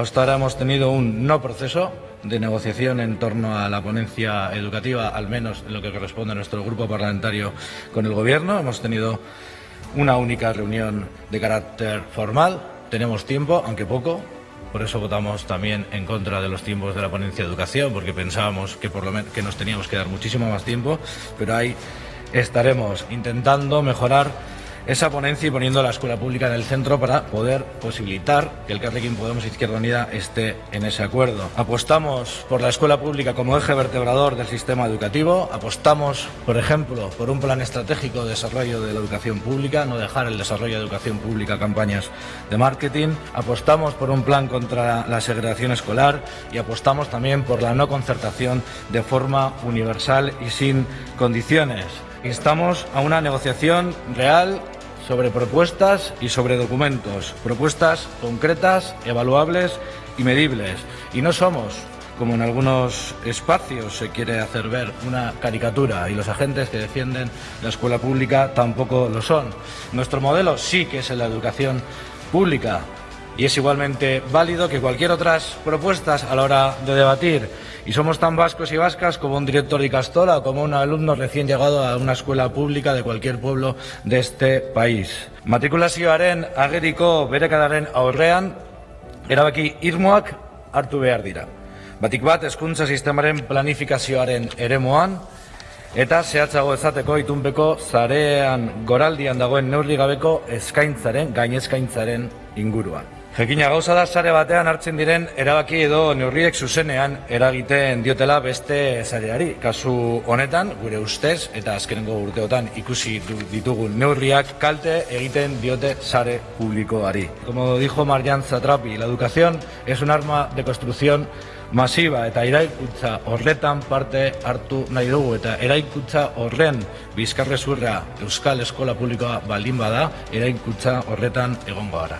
hasta ahora hemos tenido un no proceso de negociación en torno a la ponencia educativa, al menos en lo que corresponde a nuestro grupo parlamentario con el Gobierno. Hemos tenido una única reunión de carácter formal. Tenemos tiempo, aunque poco, por eso votamos también en contra de los tiempos de la ponencia de educación, porque pensábamos que, por lo menos, que nos teníamos que dar muchísimo más tiempo, pero ahí estaremos intentando mejorar esa ponencia y poniendo la escuela pública en el centro para poder posibilitar que el Carrequín Podemos Izquierda Unida esté en ese acuerdo. Apostamos por la escuela pública como eje vertebrador del sistema educativo, apostamos, por ejemplo, por un plan estratégico de desarrollo de la educación pública, no dejar el desarrollo de educación pública a campañas de marketing, apostamos por un plan contra la segregación escolar y apostamos también por la no concertación de forma universal y sin condiciones. Instamos a una negociación real sobre propuestas y sobre documentos, propuestas concretas, evaluables y medibles. Y no somos, como en algunos espacios se quiere hacer ver, una caricatura y los agentes que defienden la escuela pública tampoco lo son. Nuestro modelo sí que es en la educación pública, y es igualmente válido que cualquier otras propuestas a la hora de debatir. Y somos tan vascos y vascas como un director de Castola o como un alumno recién llegado a una escuela pública de cualquier pueblo de este país. Matrikulazioaren ageriko berekadaren aurrean, erabaki irmoak hartu behar dira. Batik bat, eskuntza sistemaren planifikazioaren eremoan, eta zehatzago ezateko itunpeko zarean goraldian dagoen neurri gabeko eskaintzaren, gainezkaintzaren inguruan. Jekina gauza da sare batean hartzen diren erabaki edo neurriek zuzenean eragiten diotela beste zareari. Kasu honetan, gure ustez, eta azkenengo urteotan ikusi ditugun neurriak kalte egiten diote sare publikoari. Como dijo Marian Zatrapi, la educación es un arma de construcción masiva eta eraikutza horretan parte hartu nahi dugu eta eraikutza horren bizkarrezurra Euskal Eskola Publikoa baldin bada eraikutza horretan egongo gara.